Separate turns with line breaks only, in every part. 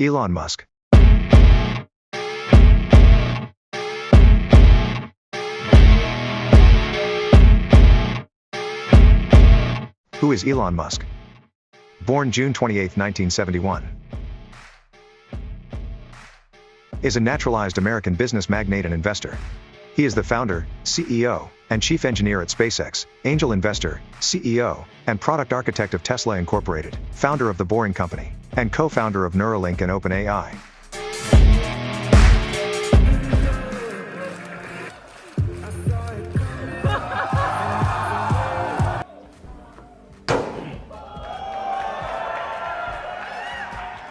Elon Musk. Who is Elon Musk? Born June 28, 1971. Is a naturalized American business magnate and investor. He is the founder, CEO, and chief engineer at SpaceX, angel investor, CEO, and product architect of Tesla Incorporated, founder of the Boring Company, and co-founder of Neuralink and OpenAI.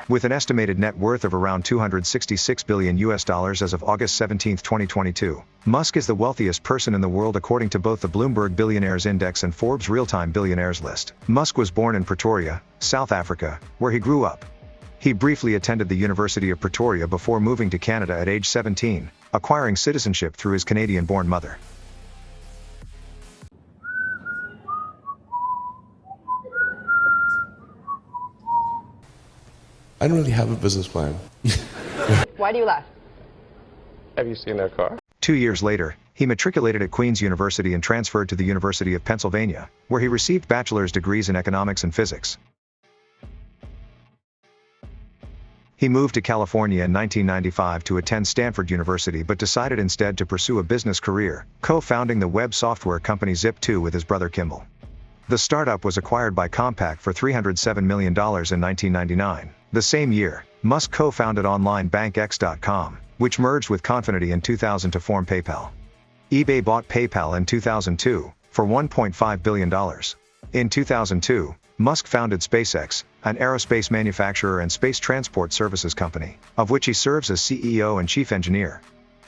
With an estimated net worth of around 266 billion US dollars as of August 17, 2022, Musk is the wealthiest person in the world according to both the Bloomberg Billionaires Index and Forbes Real-Time Billionaires list. Musk was born in Pretoria, South Africa, where he grew up. He briefly attended the University of Pretoria before moving to Canada at age 17, acquiring citizenship through his Canadian-born mother.
I don't really have a business plan.
Why do you laugh?
Have you seen their car?
Two years later, he matriculated at Queen's University and transferred to the University of Pennsylvania, where he received bachelor's degrees in economics and physics. He moved to California in 1995 to attend Stanford University but decided instead to pursue a business career, co-founding the web software company Zip2 with his brother Kimball. The startup was acquired by Compaq for $307 million in 1999. The same year, Musk co-founded online bank X.com, which merged with Confinity in 2000 to form PayPal. eBay bought PayPal in 2002 for $1.5 billion. In 2002, Musk founded SpaceX, an aerospace manufacturer and space transport services company, of which he serves as CEO and chief engineer.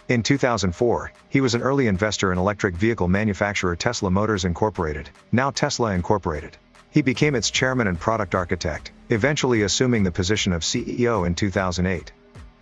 In 2004, he was an early investor in electric vehicle manufacturer Tesla Motors Incorporated, now Tesla Incorporated. He became its chairman and product architect, eventually assuming the position of CEO in 2008.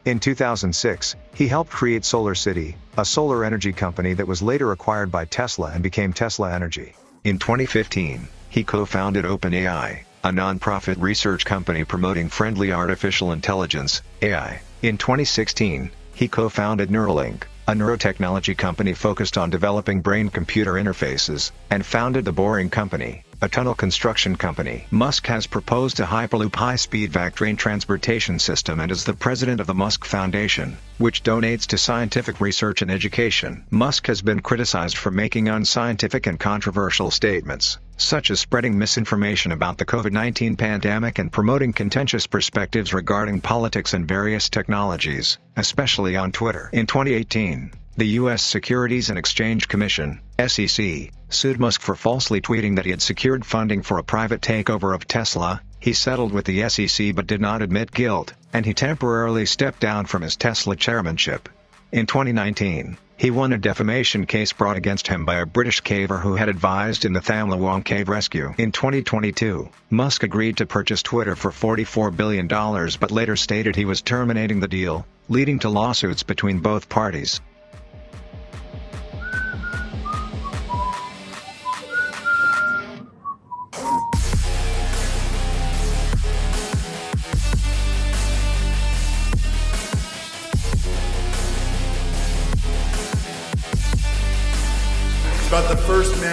In 2006, he helped create Solar City, a solar energy company that was later acquired by Tesla and became Tesla Energy. In 2015, he co-founded OpenAI, a non-profit research company promoting friendly artificial intelligence, AI. In 2016, he co-founded Neuralink, a neurotechnology company focused on developing brain-computer interfaces, and founded the Boring Company, a tunnel construction company. Musk has proposed a Hyperloop high-speed vac train transportation system and is the president of the Musk Foundation, which donates to scientific research and education. Musk has been criticized for making unscientific and controversial statements, such as spreading misinformation about the COVID-19 pandemic and promoting contentious perspectives regarding politics and various technologies, especially on Twitter. In 2018, the U.S. Securities and Exchange Commission, SEC, sued Musk for falsely tweeting that he had secured funding for a private takeover of Tesla. He settled with the SEC but did not admit guilt, and he temporarily stepped down from his Tesla chairmanship. In 2019, he won a defamation case brought against him by a British caver who had advised in the Tham Luang cave rescue. In 2022, Musk agreed to purchase Twitter for $44 billion but later stated he was terminating the deal, leading to lawsuits between both parties.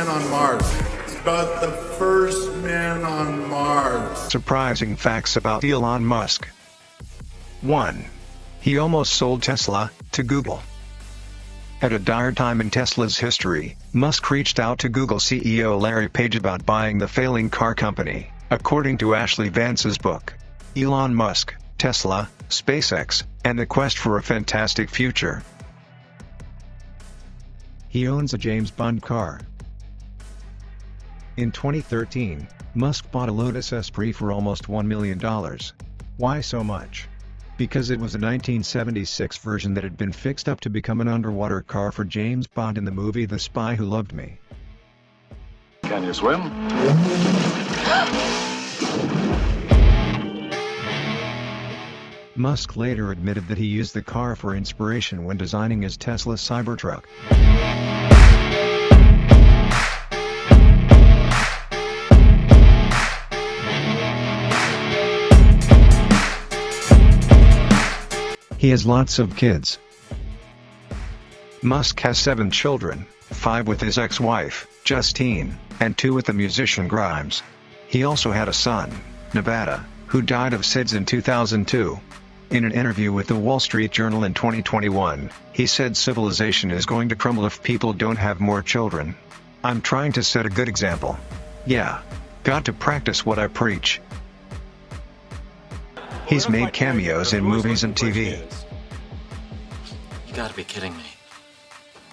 Man on Mars. About the first man on Mars.
Surprising facts about Elon Musk. 1. He almost sold Tesla to Google. At a dire time in Tesla's history, Musk reached out to Google CEO Larry Page about buying the failing car company, according to Ashlee Vance's book. Elon Musk, Tesla, SpaceX, and the quest for a fantastic future. He owns a James Bond car. In 2013, Musk bought a Lotus Esprit for almost $1 million. Why so much? Because it was a 1976 version that had been fixed up to become an underwater car for James Bond in the movie The Spy Who Loved Me.
Can you swim?
Musk later admitted that he used the car for inspiration when designing his Tesla Cybertruck. He has lots of kids. Musk has seven children, five with his ex-wife, Justine, and two with the musician Grimes. He also had a son, Nevada, who died of SIDS in 2002. In an interview with the Wall Street Journal in 2021, he said civilization is going to crumble if people don't have more children. I'm trying to set a good example. Yeah. Got to practice what I preach. He's made cameos in movies and TV.
You gotta be kidding me.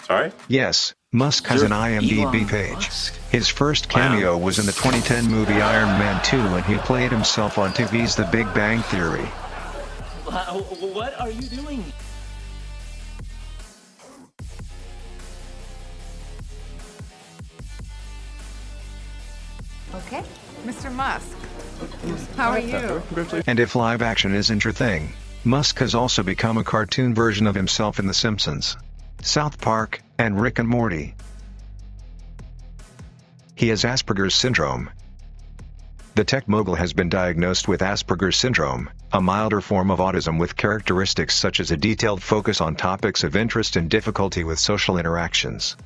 Sorry?
Yes, Musk has an
You're
IMDb
Elon
page.
Musk?
His first cameo was in the 2010 movie Iron Man 2 and he played himself on TV's The Big Bang Theory.
What are you doing?
Okay, Mr. Musk. How are you?
And if live action isn't your thing, Musk has also become a cartoon version of himself in The Simpsons, South Park, and Rick and Morty. He has Asperger's syndrome. The tech mogul has been diagnosed with Asperger's syndrome, a milder form of autism with characteristics such as a detailed focus on topics of interest and difficulty with social interactions.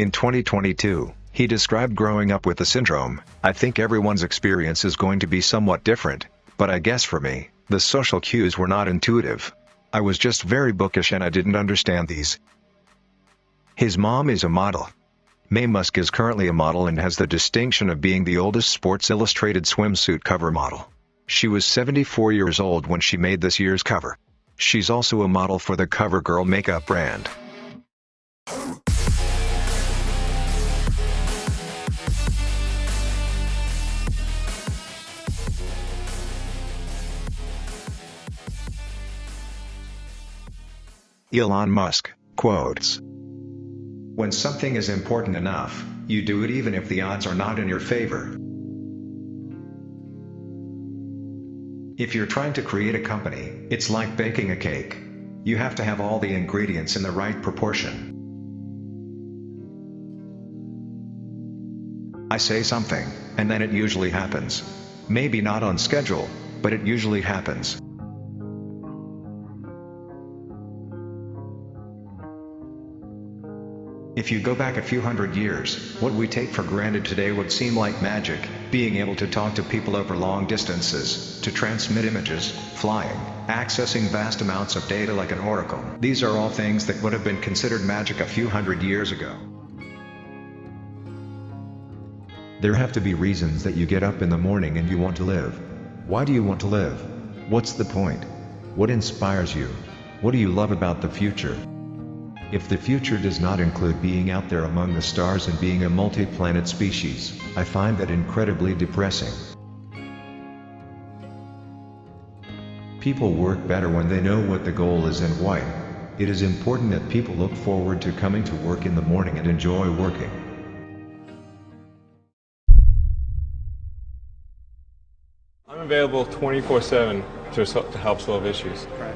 In 2022, he described growing up with the syndrome. I think everyone's experience is going to be somewhat different, but I guess for me, the social cues were not intuitive. I was just very bookish and I didn't understand these. His mom is a model. Maye Musk is currently a model and has the distinction of being the oldest Sports Illustrated swimsuit cover model. She was 74 years old when she made this year's cover. She's also a model for the CoverGirl makeup brand. Elon Musk, quotes. When something is important enough, you do it even if the odds are not in your favor. If you're trying to create a company, it's like baking a cake. You have to have all the ingredients in the right proportion. I say something, and then it usually happens. Maybe not on schedule, but it usually happens. If you go back a few hundred years, what we take for granted today would seem like magic, being able to talk to people over long distances, to transmit images, flying, accessing vast amounts of data like an oracle. These are all things that would have been considered magic a few hundred years ago. There have to be reasons that you get up in the morning and you want to live. Why do you want to live? What's the point? What inspires you? What do you love about the future? If the future does not include being out there among the stars and being a multi-planet species, I find that incredibly depressing. People work better when they know what the goal is and why. It is important that people look forward to coming to work in the morning and enjoy working.
I'm available 24-7 to, help solve issues. Right.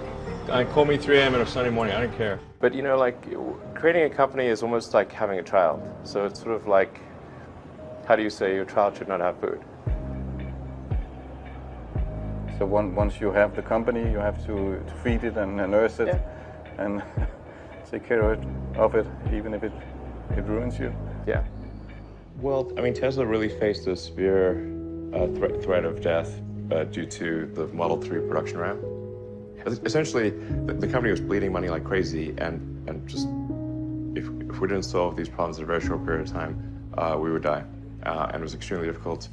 Uh, call me 3 a.m. on a Sunday morning, I don't care. But you know, like, creating a company is almost like having a child. So it's sort of like, how do you say your child should not have food?
So one, once you have the company, you have to, to feed it and, and nurse it and take care of it, of it, even if it, it ruins you.
Yeah. Well, I mean, Tesla really faced a severe uh, threat, threat of death uh, due to the Model 3 production ramp. Essentially, the, the, company was bleeding money like crazy, and, and just if, if we didn't solve these problems in a very short period of time, uh, we would die. Uh, and it was extremely difficult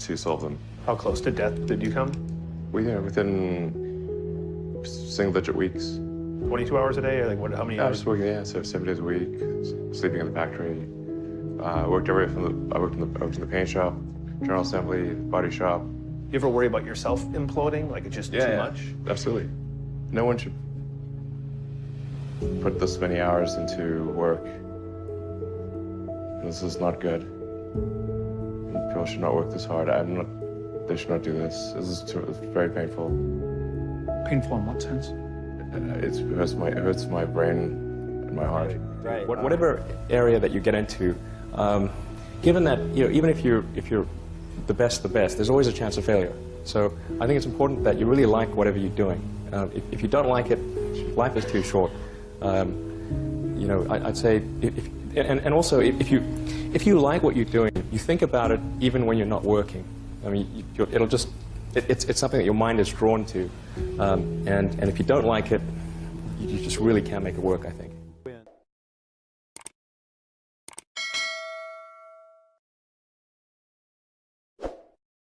to solve them.
How close to death did you come?
We, know, within single-digit weeks.
22 hours a day, or like what? How many
I
hours?
was working, yeah, so seven days a week, sleeping in the factory. Uh, I worked everywhere from the, I worked in the, I worked in the paint shop, general assembly, body shop.
You ever worry about yourself imploding? Like it's just
yeah,
too
yeah,
much?
Absolutely. No one should put this many hours into work. This is not good. People should not work this hard. I'm not. They should not do this. This is too, it's very painful.
Painful in what sense?
It's, it hurts my it hurts my brain and my heart.
Right. Whatever area that you get into, um, given that you know, even if you're if you're the best, the best, there's always a chance of failure. So I think it's important that you really like whatever you're doing. Um, if, if you don't like it, life is too short. Um, you know, I, would say, if, and, and also if you, if you like what you're doing, you think about it even when you're not working. I mean, you, it'll just, it, it's, it's something that your mind is drawn to. Um, and, and if you don't like it, you just really can't make it work, I think.